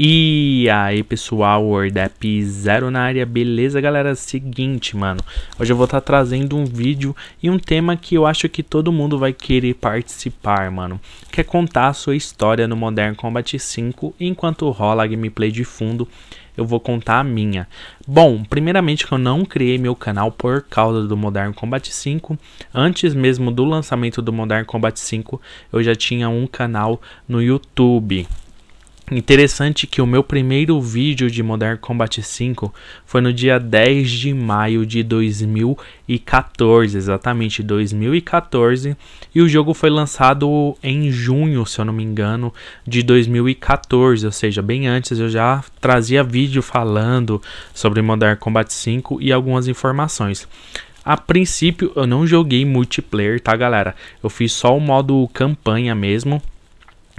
E aí pessoal, WordApp Zero na área, beleza galera? Seguinte mano, hoje eu vou estar tá trazendo um vídeo e um tema que eu acho que todo mundo vai querer participar mano Que é contar a sua história no Modern Combat 5 enquanto rola a gameplay de fundo eu vou contar a minha. Bom, primeiramente que eu não criei meu canal por causa do Modern Combat 5. Antes mesmo do lançamento do Modern Combat 5, eu já tinha um canal no YouTube. Interessante que o meu primeiro vídeo de Modern Combat 5 foi no dia 10 de maio de 2014, exatamente 2014, e o jogo foi lançado em junho, se eu não me engano, de 2014, ou seja, bem antes eu já trazia vídeo falando sobre Modern Combat 5 e algumas informações. A princípio eu não joguei multiplayer, tá galera? Eu fiz só o modo campanha mesmo,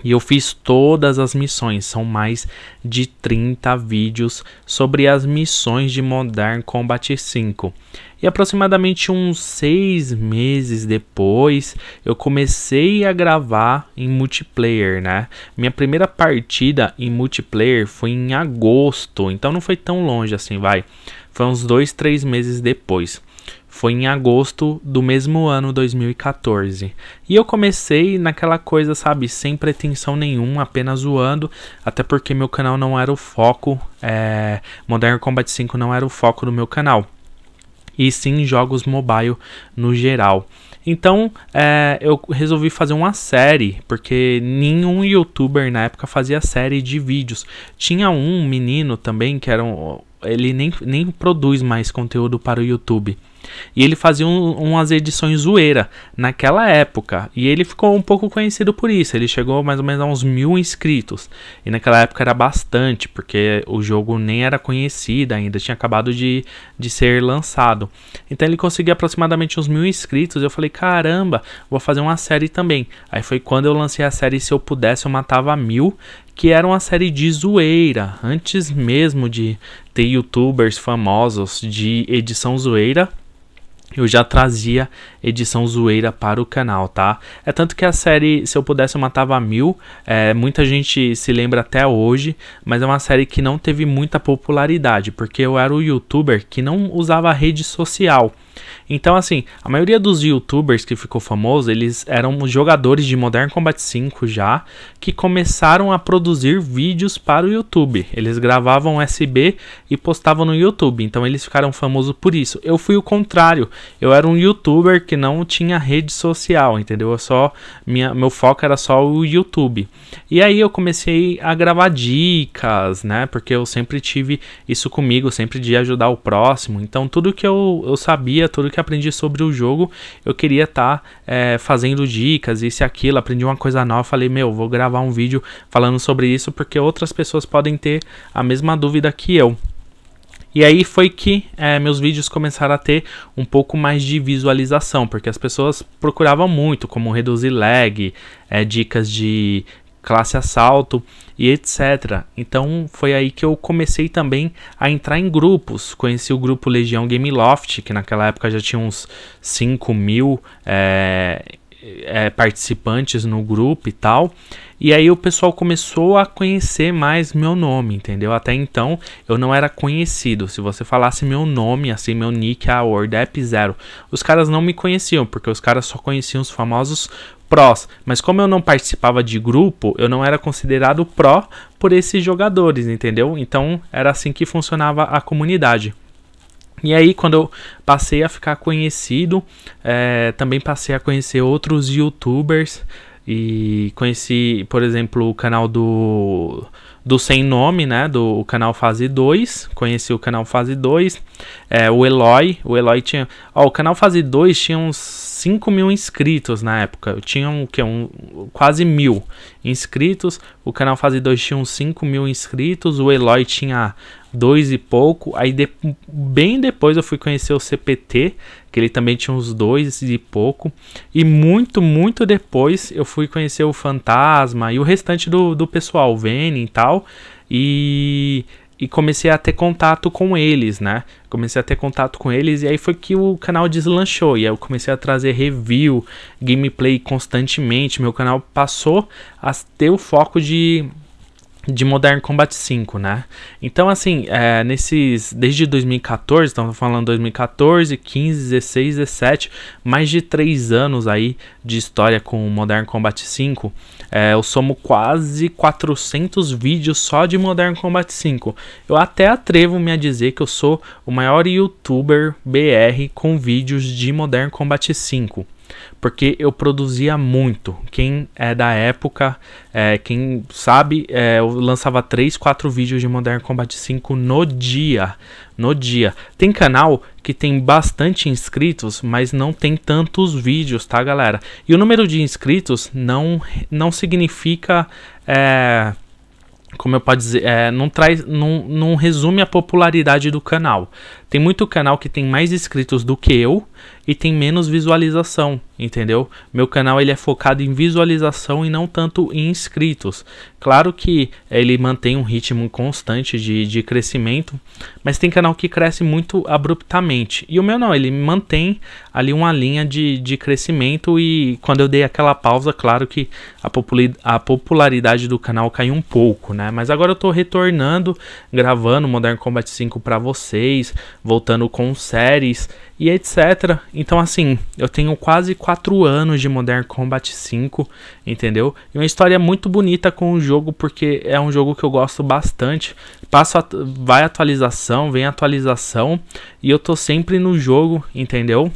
e eu fiz todas as missões, são mais de 30 vídeos sobre as missões de Modern Combat 5. E aproximadamente uns seis meses depois, eu comecei a gravar em multiplayer, né? Minha primeira partida em multiplayer foi em agosto, então não foi tão longe assim, vai. Foi uns dois, três meses depois foi em agosto do mesmo ano 2014. E eu comecei naquela coisa, sabe, sem pretensão nenhuma, apenas zoando, até porque meu canal não era o foco, é, Modern Combat 5 não era o foco do meu canal. E sim jogos mobile no geral. Então é, eu resolvi fazer uma série, porque nenhum youtuber na época fazia série de vídeos. Tinha um menino também que era um, ele nem, nem produz mais conteúdo para o YouTube. E ele fazia um, umas edições zoeira naquela época. E ele ficou um pouco conhecido por isso. Ele chegou mais ou menos a uns mil inscritos. E naquela época era bastante, porque o jogo nem era conhecido ainda, tinha acabado de, de ser lançado. Então ele conseguiu aproximadamente uns mil inscritos. Eu falei, caramba, vou fazer uma série também. Aí foi quando eu lancei a série Se Eu Pudesse Eu Matava Mil, que era uma série de zoeira. Antes mesmo de ter youtubers famosos de edição zoeira eu já trazia edição zoeira para o canal, tá? É tanto que a série, se eu pudesse, eu matava mil. É, muita gente se lembra até hoje, mas é uma série que não teve muita popularidade, porque eu era o youtuber que não usava rede social. Então, assim, a maioria dos youtubers que ficou famoso, eles eram jogadores de Modern Combat 5 já, que começaram a produzir vídeos para o YouTube. Eles gravavam SB e postavam no YouTube, então eles ficaram famosos por isso. Eu fui o contrário, eu era um youtuber que não tinha rede social, entendeu? Eu só minha, meu foco era só o YouTube. E aí eu comecei a gravar dicas, né? Porque eu sempre tive isso comigo, sempre de ajudar o próximo. Então tudo que eu, eu sabia, tudo que aprendi sobre o jogo, eu queria estar tá, é, fazendo dicas, isso e aquilo. Aprendi uma coisa nova, falei, meu, vou gravar um vídeo falando sobre isso porque outras pessoas podem ter a mesma dúvida que eu. E aí foi que é, meus vídeos começaram a ter um pouco mais de visualização, porque as pessoas procuravam muito como reduzir lag, é, dicas de classe assalto e etc. Então foi aí que eu comecei também a entrar em grupos. Conheci o grupo Legião Game Loft, que naquela época já tinha uns 5 mil é, é, participantes no grupo e tal. E aí o pessoal começou a conhecer mais meu nome, entendeu? Até então eu não era conhecido. Se você falasse meu nome, assim, meu nick, a WordApp Zero, os caras não me conheciam, porque os caras só conheciam os famosos prós. Mas como eu não participava de grupo, eu não era considerado pró por esses jogadores, entendeu? Então era assim que funcionava a comunidade. E aí, quando eu passei a ficar conhecido, é, também passei a conhecer outros youtubers e conheci, por exemplo, o canal do do Sem Nome, né? Do canal Fase 2. Conheci o canal Fase 2. É, o Eloy. O Eloy tinha. Ó, o canal Fase 2 tinha uns 5 mil inscritos na época. Tinha um, que, um, quase mil inscritos. O canal Fase 2 tinha uns 5 mil inscritos. O Eloy tinha dois e pouco. Aí de, bem depois eu fui conhecer o CPT, que ele também tinha uns dois e pouco. E muito, muito depois eu fui conhecer o Fantasma e o restante do, do pessoal, o e tal. E, e comecei a ter contato com eles, né? Comecei a ter contato com eles e aí foi que o canal deslanchou. E aí eu comecei a trazer review, gameplay constantemente. Meu canal passou a ter o foco de de Modern Combat 5, né? Então, assim, é, nesses. Desde 2014, estamos falando 2014, 15, 16, 17, mais de 3 anos aí de história com Modern Combat 5. É, eu somo quase 400 vídeos só de Modern Combat 5. Eu até atrevo-me a dizer que eu sou o maior youtuber BR com vídeos de Modern Combat 5 porque eu produzia muito. Quem é da época, é, quem sabe, é, eu lançava 3, 4 vídeos de Modern Combat 5 no dia. No dia. Tem canal que tem bastante inscritos, mas não tem tantos vídeos, tá, galera? E o número de inscritos não, não significa. É, como eu posso dizer, é, não traz, não, não resume a popularidade do canal. Tem muito canal que tem mais inscritos do que eu e tem menos visualização, entendeu? Meu canal ele é focado em visualização e não tanto em inscritos. Claro que ele mantém um ritmo constante de, de crescimento, mas tem canal que cresce muito abruptamente. E o meu não, ele mantém ali uma linha de, de crescimento e quando eu dei aquela pausa, claro que a, a popularidade do canal caiu um pouco, né? Mas agora eu tô retornando, gravando Modern Combat 5 para vocês, voltando com séries e etc. Então, assim, eu tenho quase 4 anos de Modern Combat 5, entendeu? E uma história muito bonita com o jogo, porque é um jogo que eu gosto bastante. Passa, vai atualização, vem atualização, e eu tô sempre no jogo, entendeu?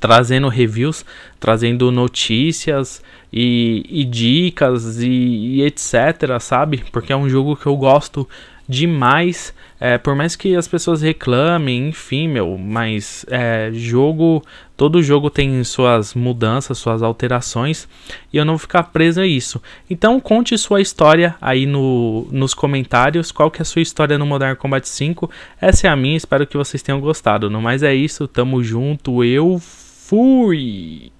Trazendo reviews, trazendo notícias e, e dicas e, e etc, sabe? Porque é um jogo que eu gosto demais. É, por mais que as pessoas reclamem, enfim, meu, mas é, jogo. Todo jogo tem suas mudanças, suas alterações, e eu não vou ficar preso a isso. Então conte sua história aí no, nos comentários. Qual que é a sua história no Modern Combat 5? Essa é a minha, espero que vocês tenham gostado. No mais é isso, tamo junto, eu fui!